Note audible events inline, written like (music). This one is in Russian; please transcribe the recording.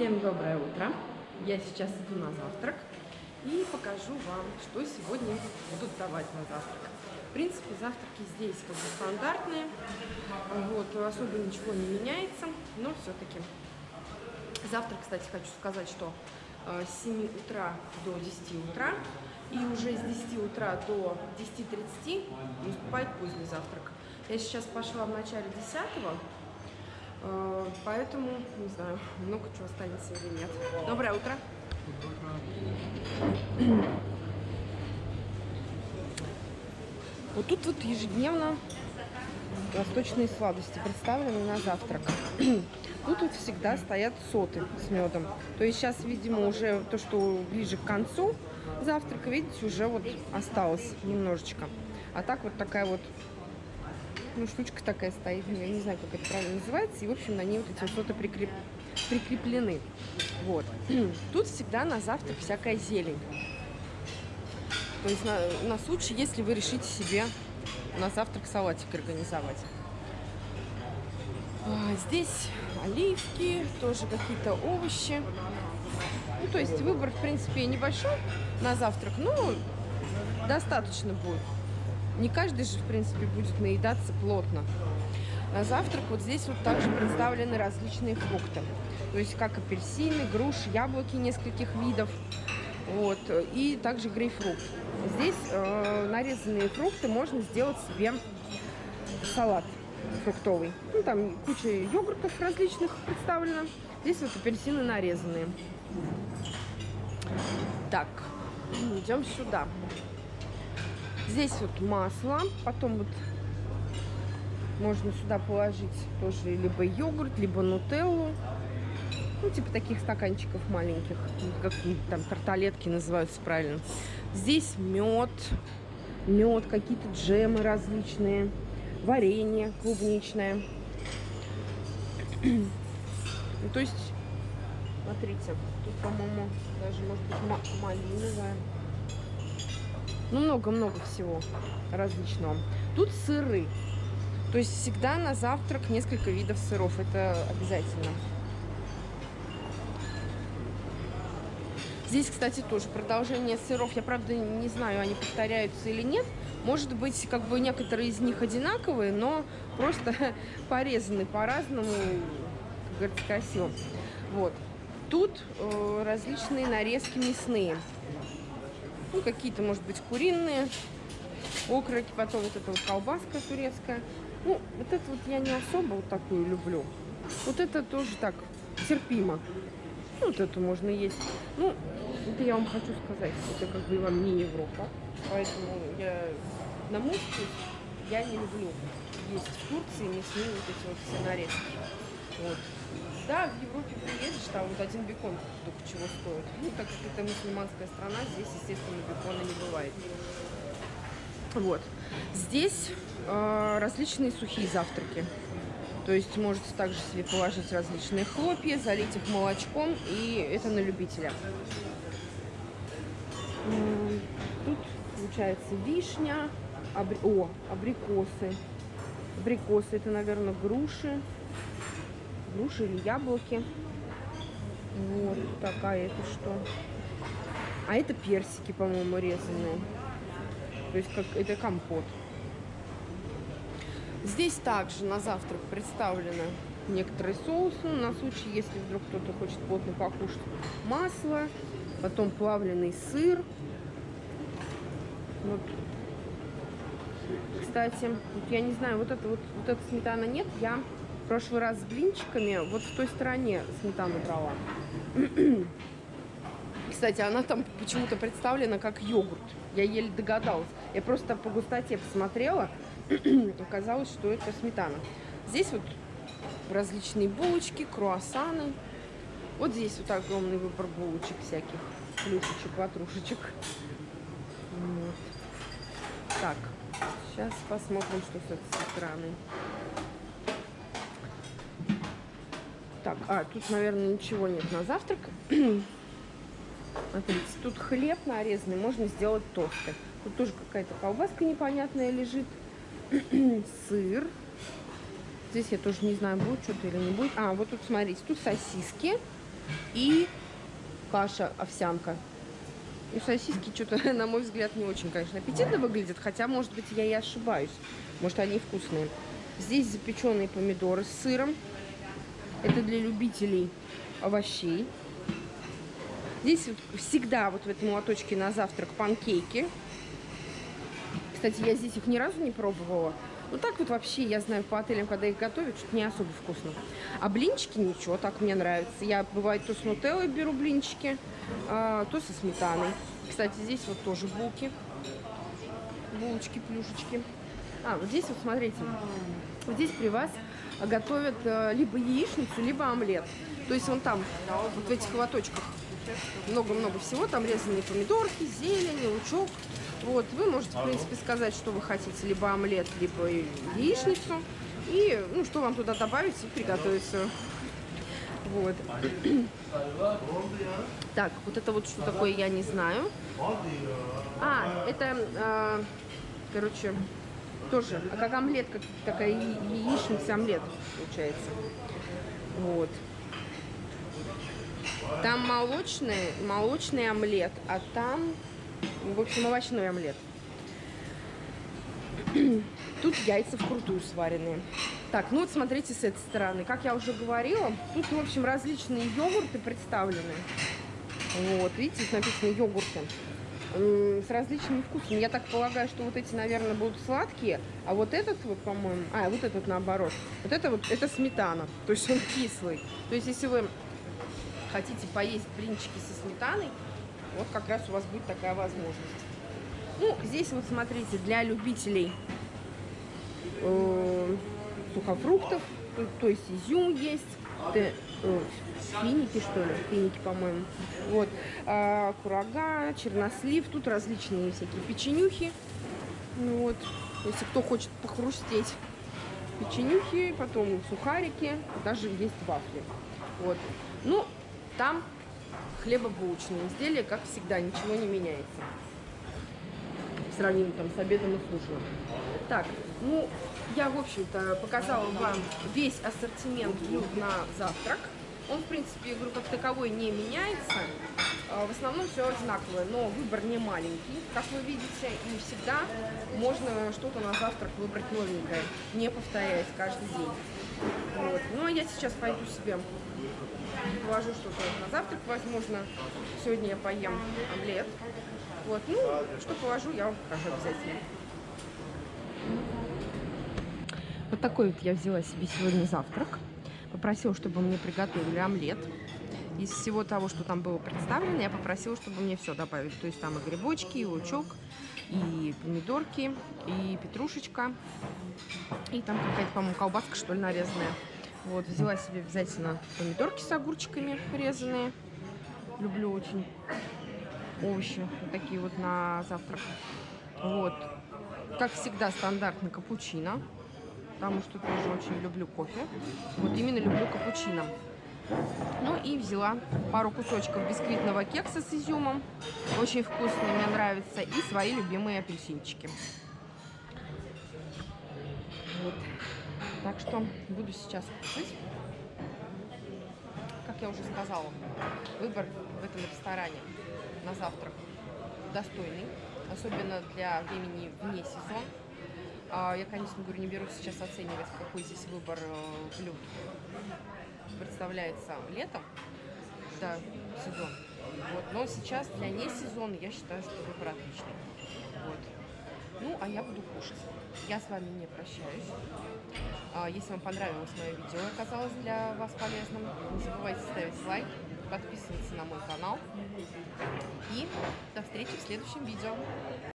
Всем доброе утро! Я сейчас иду на завтрак и покажу вам, что сегодня будут давать на завтрак. В принципе, завтраки здесь как бы стандартные, вот, особо ничего не меняется, но все-таки. Завтрак, кстати, хочу сказать, что э, с 7 утра до 10 утра и уже с 10 утра до 10.30 наступает поздний завтрак. Я сейчас пошла в начале 10 Э, поэтому, не знаю, много чего останется или нет. Доброе утро. Вот тут вот ежедневно восточные сладости представлены на завтрак. (clears throat) Тут вот всегда стоят соты с медом. То есть сейчас, видимо, уже то, что ближе к концу завтрака, видите, уже вот осталось немножечко. А так вот такая вот ну, штучка такая стоит, я не знаю, как это правильно называется, и, в общем, на ней вот эти что-то прикреп... прикреплены. Вот. (clears throat) Тут всегда на завтрак всякая зелень. То есть на, на случай, если вы решите себе на завтрак салатик организовать. А, здесь оливки, тоже какие-то овощи. Ну, то есть выбор, в принципе, небольшой на завтрак, но достаточно будет. Не каждый же, в принципе, будет наедаться плотно. На завтрак вот здесь вот также представлены различные фрукты. То есть как апельсины, груши, яблоки нескольких видов. Вот, и также грейпфрут. Здесь э, нарезанные фрукты можно сделать себе салат фруктовый. Ну, там куча йогуртов различных представлено. Здесь вот апельсины нарезанные. Так, идем сюда. Здесь вот масло, потом вот можно сюда положить тоже либо йогурт, либо нутеллу. Ну, типа таких стаканчиков маленьких, как там тарталетки называются правильно. Здесь мед, мед, какие-то джемы различные, варенье клубничное. ну, то есть, смотрите, тут, по-моему, даже, может быть, малиновая. Ну, много-много всего различного. Тут сыры. То есть всегда на завтрак несколько видов сыров. Это обязательно. Здесь, кстати, тоже продолжение сыров. Я, правда, не знаю, они повторяются или нет. Может быть, как бы некоторые из них одинаковые, но просто (laughs) порезаны по-разному, как говорится, красиво. Вот. Тут э, различные нарезки мясные. Ну, какие-то, может быть, куриные окроки, потом вот эта вот колбаска турецкая. Ну, вот это вот я не особо вот такую люблю. Вот это тоже так терпимо. Ну, вот эту можно есть. Ну, это я вам хочу сказать, это как бы вам не Европа. Поэтому я, на мой я не люблю есть в Турции мясные вот эти вот все нарезки. Вот. Да, в Европе приедешь, там вот один бекон только чего стоит. Ну, так как это мусульманская страна, здесь, естественно, бекона не бывает. Вот. Здесь э, различные сухие завтраки. То есть можете также себе положить различные хлопья, залить их молочком, и это на любителя. Тут получается вишня, абри... о, абрикосы. Абрикосы это, наверное, груши груши или яблоки. Вот такая это что. А это персики, по-моему, резанные. То есть как это компот. Здесь также на завтрак представлены некоторые соусы. На случай, если вдруг кто-то хочет плотно покушать. Масло, потом плавленый сыр. Вот. Кстати, вот я не знаю, вот это вот, вот эта сметана нет, я прошлый раз с блинчиками вот в той стороне сметану брала. (clears throat) Кстати, она там почему-то представлена как йогурт. Я еле догадалась. Я просто по густоте посмотрела. (clears throat) Оказалось, что это сметана. Здесь вот различные булочки, круассаны. Вот здесь вот огромный выбор булочек всяких. Плюшечек, ватрушечек. Вот. Так, сейчас посмотрим, что с этой стороны. Так, а, тут, наверное, ничего нет на завтрак. (clears throat) Смотрите, тут хлеб нарезанный, можно сделать тосты. Тут тоже какая-то колбаска непонятная лежит. (clears throat) Сыр. Здесь я тоже не знаю, будет что-то или не будет. А, вот тут, смотрите, тут сосиски. и каша овсянка. И сосиски что-то, (laughs) на мой взгляд, не очень, конечно, аппетитно выглядят, хотя, может быть, я и ошибаюсь. Может, они вкусные. Здесь запеченные помидоры с сыром. Это для любителей овощей. Здесь всегда вот в этом лоточке на завтрак панкейки. Кстати, я здесь их ни разу не пробовала. Ну так вот вообще, я знаю, по отелям, когда их готовят, что-то не особо вкусно. А блинчики ничего, так мне нравится. Я, бывает, то с нутеллой беру блинчики, а, то со сметаной. Кстати, здесь вот тоже булки. Булочки, плюшечки. А, вот здесь вот, смотрите, вот здесь при вас готовят э, либо яичницу, либо омлет. То есть вон там, вот в этих лоточках, много-много всего. Там резанные помидорки, зелень, лучок. Вот, вы можете, в принципе, сказать, что вы хотите, либо омлет, либо яичницу. И, ну, что вам туда добавить и приготовить все. Вот. (clears throat) Так, вот это вот что такое, я не знаю. А, это, э, короче, тоже, а как омлет, как такая яичница омлет получается. Вот. Там молочный, молочный омлет, а там, в общем, овощной омлет. (clears throat) Тут яйца вкрутую сваренные. Так, ну вот смотрите с этой стороны. Как я уже говорила, тут, в общем, различные йогурты представлены. Вот, видите, тут написано йогурты с различными вкусами. Я так полагаю, что вот эти, наверное, будут сладкие, а вот этот вот, по-моему, а, вот этот наоборот. Вот это вот, это сметана, то есть он кислый. То есть если вы хотите поесть блинчики со сметаной, вот как раз у вас будет такая возможность. Ну, здесь вот смотрите, для любителей э, сухофруктов, то, то есть изюм есть, финики, что ли, финики, по-моему. Вот, а, курага, чернослив, тут различные всякие печенюхи. Ну, вот, если кто хочет похрустеть, печенюхи, потом сухарики, даже есть вафли. Вот, ну, там хлебобулочные изделия, как всегда, ничего не меняется. В сравнении там с обедом и с. Так, ну, я, в общем-то, показала вам весь ассортимент блюд на завтрак. Он, в принципе, говорю, как таковой не меняется. А, в основном все одинаковое, но выбор не маленький, как вы видите, и всегда можно что-то на завтрак выбрать новенькое, не повторяясь каждый день. Вот. Ну, а я сейчас пойду себе положу что-то на завтрак, возможно, сегодня я поем омлет. Вот, ну, что положу, я вам покажу обязательно. Вот такой вот я взяла себе сегодня завтрак. Попросила, чтобы мне приготовили омлет. Из всего того, что там было представлено, я попросила, чтобы мне все добавили. То есть там и грибочки, и лучок, и помидорки, и петрушечка, и там какая-то, по-моему, колбаска, что ли, нарезанная. Вот, взяла себе обязательно помидорки с огурчиками резанные. Люблю очень овощи, вот такие вот на завтрак. Вот, как всегда, стандартный капучино, потому что тоже очень люблю кофе. Вот именно люблю капучино. Ну и взяла пару кусочков бисквитного кекса с изюмом. Очень вкусный, мне нравится. И свои любимые апельсинчики. Вот. Так что буду сейчас кушать. Я уже сказала, выбор в этом ресторане на завтрак достойный. Особенно для времени вне сезон. А, я, конечно, говорю, не беру сейчас оценивать, какой здесь выбор э, блюд представляется летом, да, сезон. Вот. Но сейчас для не сезона я считаю, что выбор отличный. Вот. Ну, а я буду кушать. Я с вами не прощаюсь. А, если вам понравилось мое видео и оказалось для вас полезным, не забывайте ставить лайк, подписываться на мой канал. И до встречи в следующем видео.